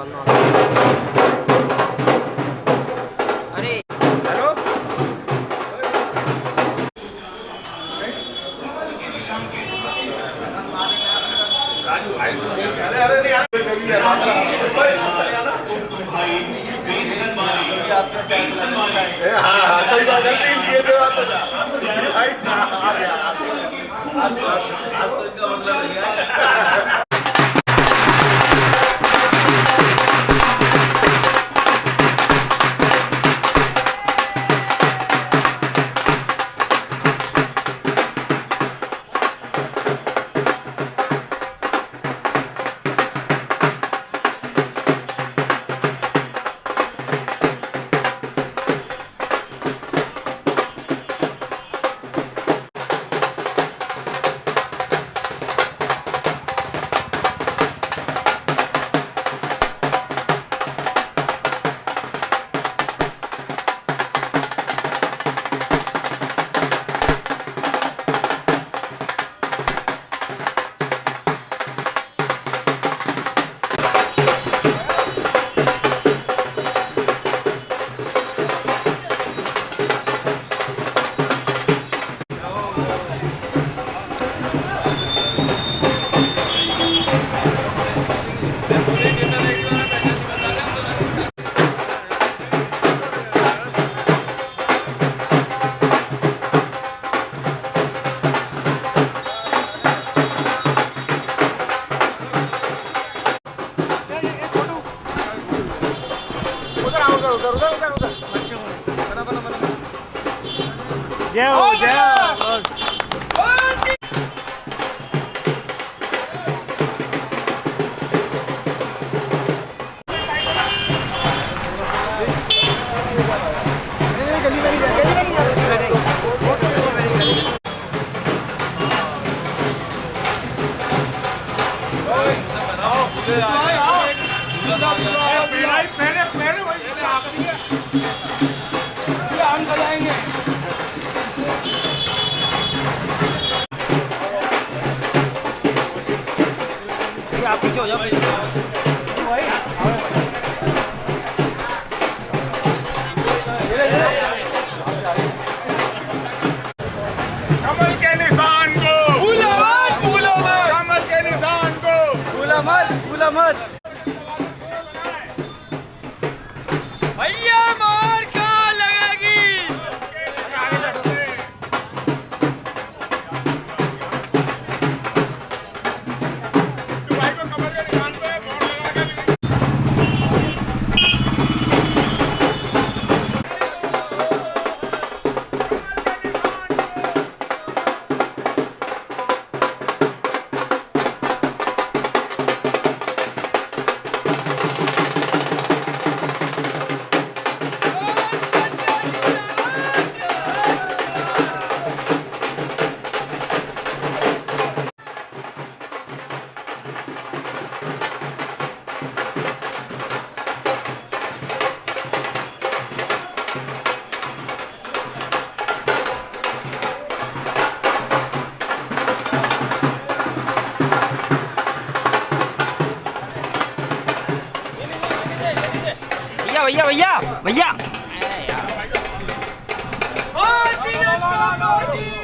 अरे हेलो हाँ हाँ सही बात है ये तो आप आज आज आज तो इनका मतलब उधर उधर उधर बना बना बना। जय हो जय हो। आप पीछे हो जाओ कमल के निशान को। भूलो मत भूलो मत। कमल के निशान को। भूला मत भूला मत। Vaya. Vaya.